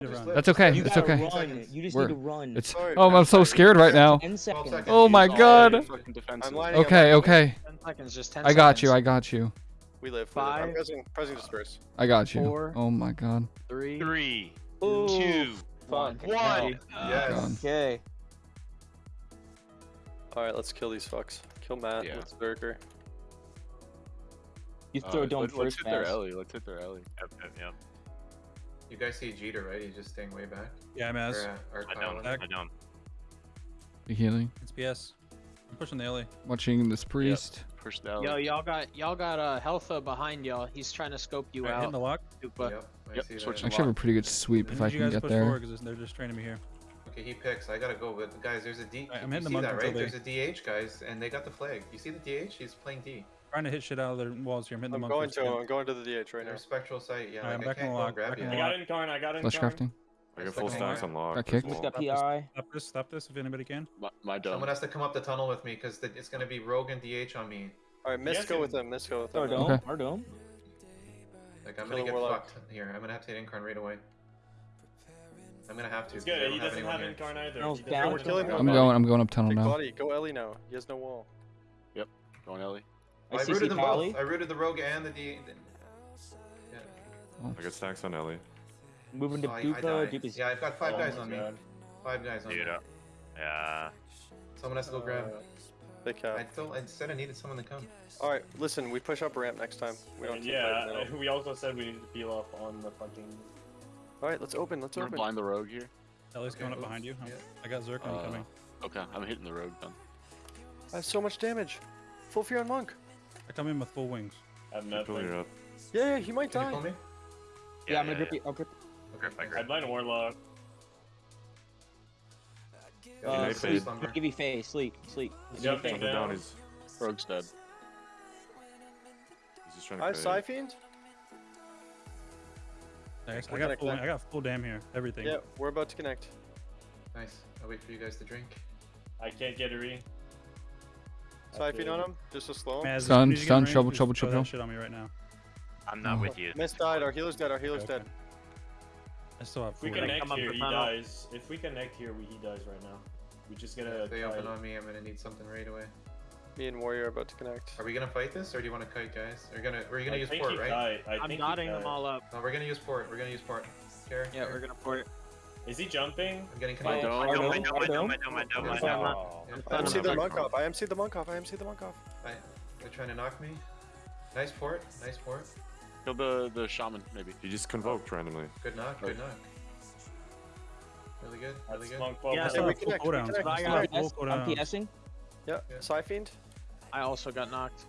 That's okay. You It's okay. run. You just We're- need to run. It's. Sorry, Oh, I'm so scared right now. Ten seconds. seconds. Oh my god. your fucking defenses. I'm lining Okay, okay. seconds, I got you. I got you. We live. we live. I'm Five. pressing, pressing disperse. I got you. Four. Oh my god. Three, Three, Ooh, two, fuck. one. Yes. God. Okay. All right, let's kill these fucks. Kill Matt. Yeah. Let's Berker. You Uh, throw dome let, let's hit their Maz. alley. Let's hit their alley. Yep, yep, yep. You guys see Jeter, right? He's just staying way back. Yeah, I'm Or, as. uh, or I don't. Back. I don't. The healing. It's PS. I'm pushing the alley. Watching this priest. Push the alley. Yo, y'all got y'all got uh, Healtha behind y'all. He's trying to scope you Alright, hitting the lock. Dupa. Yep. I Yep, see that. actually have a pretty good sweep I if need I you can guys get push there. forward because they're just training me here. Okay, he picks. I gotta go, but guys, there's a D. Alright, I'm you hitting the see monk that, right? There's a DH, guys, and they got the flag. You see the DH? He's playing D. Trying to hit shit out of their walls here. I'm hitting I'm the going to. again. I'm going to the DH right now. There's spectral sight. Yeah, Alright, I'm like, I back in can't the go lock, grab back you. in I got lock. incarn, I got Flesh incarn. crafting. I got full stacks on lock. Got as kicked. Who's well. got Stop. PI? Stop this. Stop this if anybody can. My, my dome. Someone has to come up the tunnel with me because it's gonna be Rogue and DH on me. All right, Miss, Yes, go and- with him. Miss, go with Our dome. Okay. Our dome. Like I'm Kill gonna get warlock. fucked here. I'm gonna have to hit Incarn right away. I'm gonna have to. It's 'cause I good, he doesn't anyone have incarn either. Tunnel's He down. We're killing incarn. him. I'm going. I'm going up tunnel Take now. body. Go Ellie now. He has no wall. Yep. Going alley. I I rooted them Pally. both. I rooted the Rogue and the D. I got stacks on alley. Moving to I- I Dupa. died. Dupa's. Yeah, I've got five Oh guys my on me. Five guys on me. Dude, uh, yeah. Someone has to go grab. They cap. I thought I said I needed someone to come. All right, listen. We push up ramp next time. We don't. And keep fighting yeah, middle. we also said we need to peel off on the fucking. All right, let's open. Let's I'm gonna open. blind the rogue here. Ellie's Okay, coming up behind you. I'm- yeah. I got Zerk Uh, coming. Okay, I'm hitting the rogue then. I have so much damage. Full fear on monk. I come in with full wings. Have Pull nothing. her up. Yeah, yeah, he might Yeah, die. Yeah, I'm yeah, gonna grip yeah. you. I'll grip. Grip by I grip. blind warlock. Uh, may sleep. fade. Give you face. Sleep. Sleep. He's jumping down. down. He's rogue's dead. He's just trying to. I have fade. Fiend. Nice. I got full. connect. I got full dam here. Everything. Yeah, we're about to connect. Nice. I'll wait for you guys to drink. I can't get a re. Psy Fiend on him. Just a slow. Maz, as Stun, soon as you get stun, in range, trouble, trouble, throw that trouble. shit on me right now. I'm not Oh. with you. Miss died. Our healer's dead. Our healer's Okay. dead. I still have If we full Can I dam. connect here, he tunnel? dies. If we connect here, we, he dies right now. We just gotta. If they open on me, I'm gonna need something right away. Me and Warrior are about to connect. Are we gonna fight this, or do you want to kite, guys? We're gonna we're gonna I use think port, he right? died. I I'm think he knotting them all up. No, we're gonna use port. We're gonna use port. Care? Yeah, we're gonna port it. Is he jumping? I'm getting My connected. dome. I Our don't, I dome, don't, our I don't, dome. I don't, I don't, I Yeah, don't. Yeah, I'm I MC the done. monk off. I MC the monk off. I MC the monk off. I, they're trying to knock me. Nice port. Nice port. Kill the the shaman maybe. You just convoked randomly. Good knock. Good knock. Really good. Really That's good. monk Yeah, I bubble. still we have full connect, we cooldowns. connect, I we still have PS. full I'm cooldowns. PSing. Yeah. Yeah. Psy Fiend. I also got knocked.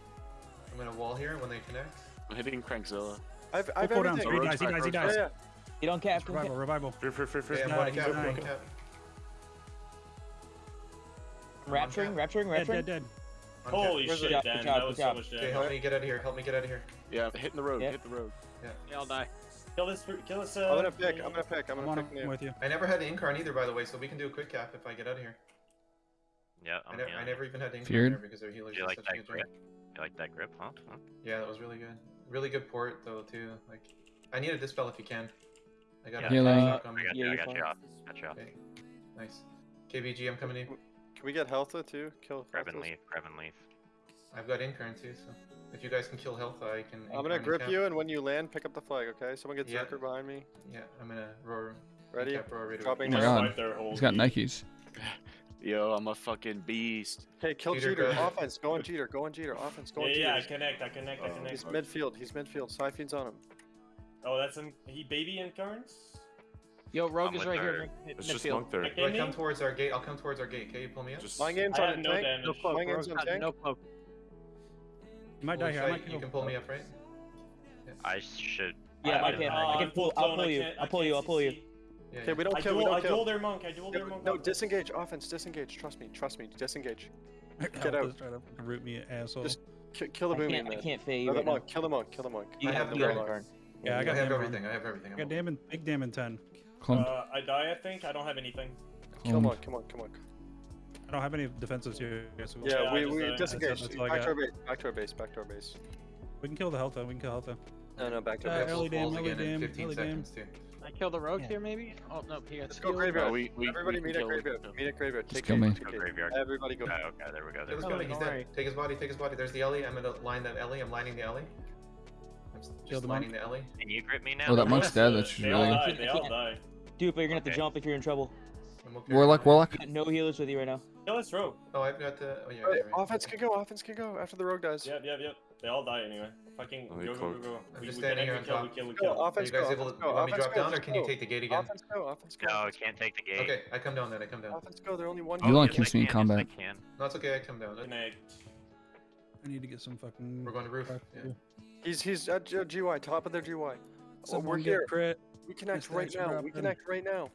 I'm gonna wall here when they connect. I'm hitting Crankzilla. I've Full I've cooldowns. everything. He dies. He dies. He Yeah, dies. yeah. You don't cap. don't Revival. cap. Revival. Fear, fear, fear, fear. Okay, I'm one cap. dying. One cap. Rapturing. Rapturing. Dead. Rapturing. Dead. Dead. One cap. Holy Where's shit, Dan. good That was so job. much Okay, damage. help me get out of here. Help me get out of here. Yeah, hitting the road. Yeah. Hit the road. Yeah. yeah, I'll die. Kill this. Kill this. Uh, I'm gonna pick. I'm gonna pick. I'm I'm gonna on pick him. I'm with you. I never had Incarn either, by the way, so we can do a quick cap if I get out of here. Yeah, I, I'm ne- I never even had Incarn Feared? there because their healers You like such a that good grip? You like that grip, huh? huh? Yeah, that was really good. Really good port though too. Like, I need a dispel if you can. I got Yeah. a Healing. shock on I me. got Yeah, you, I got you off. Got you off. Okay. Nice. KBG, I'm coming in. Can we get Healtha too? Kill Grab and Healthas? leave, grab and leave. I've got Incarn too, so if you guys can kill health, I can. I'm gonna grip you, and when you land, pick up the flag, okay? Someone get Yeah. Zerker behind me. Yeah, I'm gonna roar. Ready? Roar right away. Dropping Oh my down. god. Wipe their whole He's got. Nikes. Yo, I'm a fucking beast. Hey, kill Jeter, Jeter. go. Offense, go on Jeter. Go on Jeter. Offense, go on Yeah, Jeter. yeah, I connect, I connect, I Oh. connect. He's midfield. He's midfield. Psy Fiend's on him. Oh, that's him. He baby incarns? Yo, Rogue I'm is with right here. her. mid- mid- It's just midfield. monk there. Like, Do I Any? come towards our gate? I'll come towards our gate. Can you pull me up? Just My game's on have no tank. damage. No cloak. My game's on tank. no cloak. You might die Holy here. I shit, might you can pull me up, right? I should. Yeah, I I can. uh, I can pull. I'll pull you. I I'll pull you. I'll pull you. Yeah. Okay, yeah. we don't I kill. We don't I kill. duel their monk, I duel their monk. No, disengage. Offense, disengage. Trust me. Trust me. Disengage. Get out. Try to root me, asshole. Just kill the I boomy can't. I can't fade Kill the monk. Kill the monk. Kill the monk. You have have the the Incarn. Incarn. Yeah, I, got I have everything. I have everything. I got damn big damn in ten. Uh, I die, I think. I don't have anything. Come on, come on, come on. I don't have any defenses here. So we'll yeah, we, we disengage. Back to our base. Back to our base. Back to our base. We can kill the Helta. We can kill Helta. No, no, back to our uh, base. Early dam, early dam, early dam. I kill the rogue yeah. here, maybe? Oh, no, he Let's go graveyard. We, we, Everybody we meet at graveyard. Meet at graveyard. Take him. graveyard. Everybody go. Oh, okay, there we go. There we go. He's dead. Take his body, take his body. There's the Ellie. I'm going to line that Ellie. I'm lining the Ellie. I'm just lighting the alley. Can you grip me now? Oh, that monk's dead. That's they really. All die. They all die. Dude, but you're gonna okay. have to jump if you're in trouble. Okay. Warlock, Warlock. No healers with you right now. No, it's Rogue. Oh, I've got the. Oh, yeah, right, right. Offense can go. Offense can go after the Rogue dies. Yep, yep, yep. They all die anyway. Fucking oh, go, go, go, go. I'm we, just we standing here on kill. We kill, we kill. Go, offense Are you guys go, able to go, let me drop go, down, or can go. you take the gate again? Offense go. Offense go. No, I can't take the gate. Okay, I come down then. I come down. Offense go. They're only one. Oh, you only yes, kiss me in combat. I can. No, it's okay. I come down. I need to get some fucking. We're going to roof. Yeah. He's he's uh, at GY, uh, top of their GY. Oh, we're here. Crit. We connect right now. We connect right now.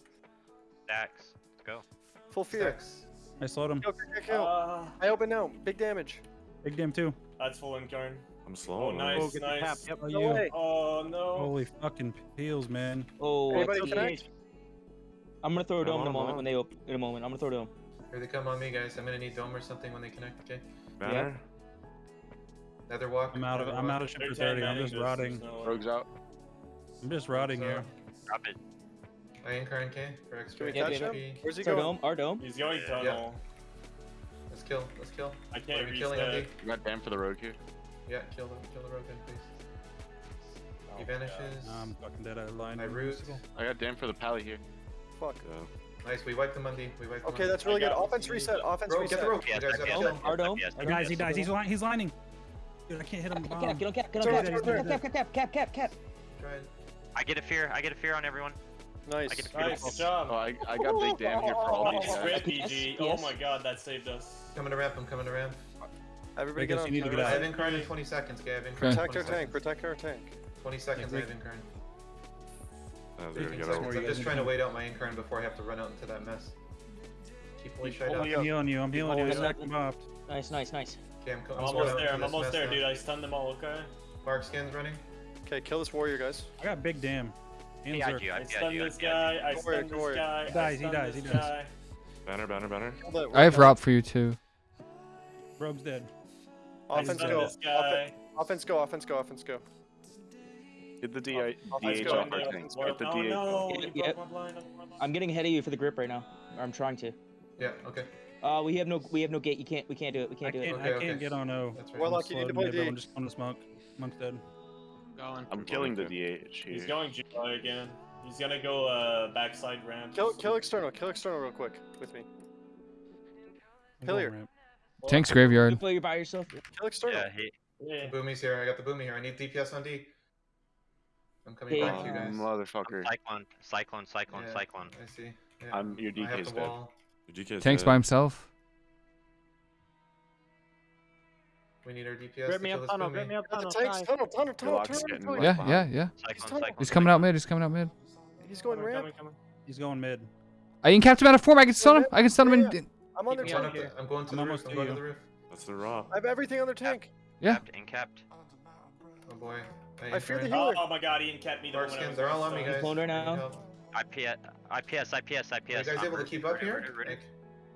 Dax, go. Full fear. Dax. I slowed him. Kill, kill, kill. Uh, I open now. Big damage. Big damage too. That's full incarn. I'm slow. Oh, nice, oh, nice. Yep, no you. Oh, no. Holy fucking peels, man. Oh, Anybody connect? I'm gonna throw a dome in a moment on. when they open. In a moment, I'm gonna throw a dome. Here they come on me, guys. I'm gonna need dome or something when they connect. Okay. Banner. Yeah. Netherwalk. I'm out of I'm out of ship for thirty. I'm just rotting. Rogues out. I'm just rotting here. Drop it. I ain't crying, NK for extra. Can? Where's he going? Our dome. Our dome. He's going tunnel. Yeah. Let's kill. Let's kill. I can't. reach we killing MD? You got damn for the rogue here. Yeah, kill them. Kill the rogue roadkill, please. He vanishes. Nah, I'm fucking dead out of line. I root. I got damn for the pally here. Fuck. Yeah. Nice, we wiped the Monday. We wiped Okay, that's really good. Offense reset. Offense reset. Get the rope. Guys, yeah, guys, he dies. He's, li he's lining. Dude, I can't hit him. Get up, get up, get up, get up, cap, cap, cap, cap. get up, I get a fear. I get a fear on everyone. Nice. I get a nice job. Oh, I, I got big damn here for all oh, these oh, oh, guys. Rip, PG. Oh my god, that saved us. Coming to ramp. I'm coming to ramp. Everybody get on. You need to get out. I have Incarn in 20 seconds, Gav. Incarn protect our tank. Protect our tank. 20 seconds, I have Incarn. Oh, there we go. I'm just trying to wait out my Incarn before I have to run out into that mess. Keep Leash right out. I'm healing you. I'm healing you. I'm. Nice, nice, nice. Okay, I'm, I'm almost there. I'm almost there, now. dude. I stunned them all. Okay. Mark skin's running. Okay, kill this warrior, guys. I got big damn. Hands yeah, I, I, I stunned this guy. I stunned this guy. He dies. He dies. He dies. Banner, banner, banner. I have Rob for you too. Rob's dead. Offense go. Offense, offense go. Offense go. Offense go. Get the DI. DH off our things. Get the DH. Oh, I'm getting ahead of you for the grip right now. Or I'm trying to. Yeah. Okay. Uh, we have no, we have no gate. You can't, we can't do it. We can't do it. Okay, I can't get on O. That's right. Warlock, you need to play D. I'm just on this monk. Monk's dead. Going. I'm killing the DH here. He's going July again. He's gonna go uh, backside ramp. Kill, kill external. Kill external real quick with me. I'm going Tank's You graveyard. play by yourself. Kill external. Yeah, hey. Yeah. Boomy's here. I got the Boomy here. I need DPS on D. I'm coming Hey, back to you guys. motherfucker. cyclone, cyclone, cyclone, Yeah. cyclone. I see. Yeah. I'm your I DK's dead. wall. DK Tank's by himself. We need our DPS. Grab me up tunnel, grab me up tunnel. Tanks, tunnel, tunnel, tunnel, tunnel. Yeah, yeah, yeah. He's, he's coming out mid, he's coming out mid. He's going coming, ramp. Coming, coming. He's going mid. I can capture him out of form, I can stun him. I can stun him yeah, in... I'm on their tank. Here. I'm going to I'm the roof, I'm going to the roof. That's the raw? I have everything on their tank. Yeah. Capped, incapped. Oh boy. Hey, I fear the healer. Oh, oh, my god, he kept me. Dark skins, they're all on me, guys. Blown right now. IPS, IPS, IPS, IPS. Are you guys able to keep up here?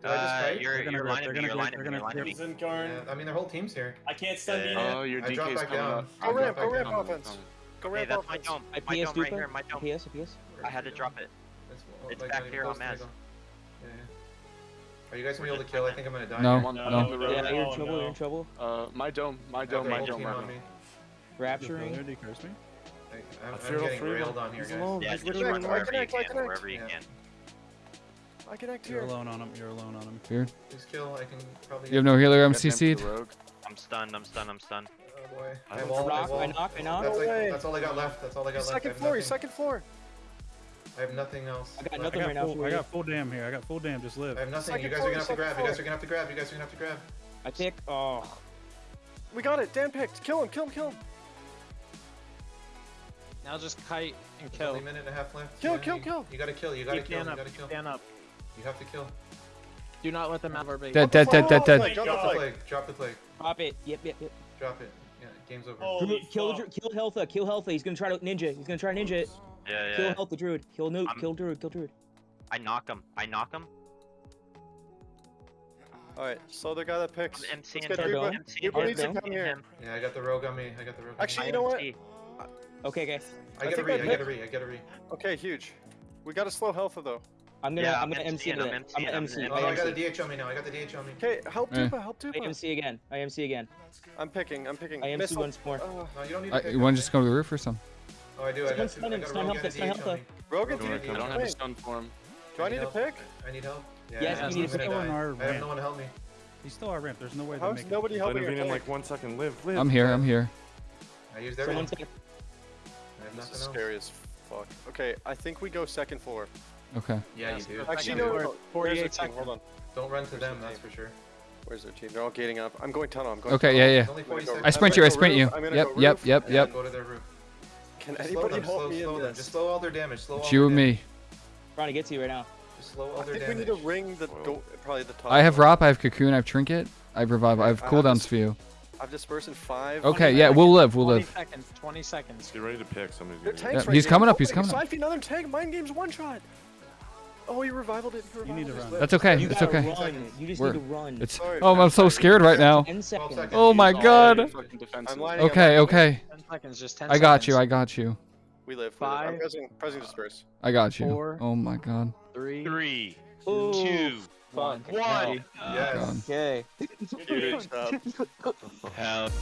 Uh, You're, you're, you're me, you're lining of me, you're lining of me. Yeah, I mean, their whole team's here. I can't stand yeah. yeah. Oh, your DK's coming Go ramp, go ramp offense. Go ramp offense. Hey, that's my dome. My, dome right here, my dome. IPS, IPS? I had to drop it. It's, back uh, here on Maz. Yeah. Are you guys gonna be able to kill? I think I'm gonna die. No, no, no. Yeah, you're in trouble, you're in trouble. Uh, my dome, my dome, my dome. Rapturing. Did they curse me? I'm, I'm getting railed on here, guys. Alone. Yeah, just run wherever connect, you can, connect. wherever you yeah. can. I connect here. You're alone on him, you're alone on him. Here. Please kill, I can probably... You have no healer, I'm CC'd. I'm stunned, I'm stunned, I'm stunned. Oh boy. I, I wall, I, knock, I knock. That's, no like, that's all I got left, that's all I got left. Second floor, second floor. I have nothing else. I got nothing I got right full, now. I got full dam here, I got full dam, just live. I have nothing, second you guys floor, are gonna have to grab, floor. you guys are gonna have to grab, you guys are gonna have to grab. I pick, oh. We got it, Dan picked, kill him, kill him, kill him. Now just kite and kill. Only minute and a half left. Kill, kill, you, kill. You gotta kill. You gotta Keep kill. You gotta kill. Stand up. You have to kill. Do not let them out of our base. Dead, dead, dead, dead, dead. Drop the plague. Drop the plague. Drop it. Yep, yep, yep. Drop it. Yeah, game's over. Kill, kill Healtha. Kill Healtha. He's gonna try to ninja. He's gonna try ninja it. Yeah, yeah. Kill Healtha Druid. Kill Nuke. Kill Druid. Kill Druid. I knock him. I knock him. Alright, So the guy that picks. MC Let's get Everybody, everybody to come here. Yeah, I got the rogue on me. I got the rogue on me. Actually, you know what? IMC. Okay, okay. I get a think re. I I get a re. I get a re. Okay, huge. We got to slow Healtha though. I'm gonna, Yeah, I'm I'm gonna MC MC-ing, I'm that. I'm gonna I'm MC. MC. Oh, I I got a MC. DH on me now. I got the DH on me. Okay, help Eh. Tupa, help I MC again. I MC again. I'm picking, I'm picking. I MC Missile. once more. Uh, No, you don't need to Uh, pick you want to just go to the roof or something? Oh, I do. I got, Stun two, I got a stun Rogue Healtha, stun DH on Rogan, do, and a you I don't have a stun form. do I need to pick? I need help. Yeah, Yes, I'm you need to pick. On our I have no one to help me. He's still our ramp. There's no way they're How's making. nobody Let helping him your in like one second. Live, live. I'm here. I'm here. I used everything. This nothing is else. scary as fuck. Okay, I think we go second floor. Okay. Yeah, you Yes, do. Actually, no, floor, no, no. 48 Where's their team? Hold on. Don't run to Where's them. That's for sure. Where's their team? They're all gating up. I'm going tunnel. I'm going Okay. tunnel. Yeah. Yeah. Only I'm gonna 40 go- I sprint you. I sprint you. roof, I'm gonna Yep. go Yep. roof. Yep. Yep. Go to their roof. Can Just anybody slow them. help slow, me slow in them. this? Just slow all their damage. Slow all It's you their and damage. me. Trying to get to you right now. Just slow all I their think we need to ring the go- probably the top. I have. Rop. I have Cocoon. I have Trinket. I have Revive. I have cooldowns for you. I've dispersed in five. Okay. Yeah. We'll live. We'll 20 live. seconds. 20 seconds. Get ready to pick. Somebody's gonna Yeah, right he's here. coming up, he's coming up. Siphon another tank. Mind game's one shot. Oh, he revivaled it. He You need to run. That's okay. You It's okay. run. You just We're- need to run. It's. Sorry, Oh, I'm so scared right now. 10 seconds. seconds. Oh my God. your- Fucking defensive. I'm lining up. Okay. Okay. 10 seconds. Just 10 I got you. I got you. We live. We live. I'm pressing, pressing disperse. I got you. Four. Oh my god. Three. Three, Ooh, two, fuck. one. Yes. Okay. Good job. Help.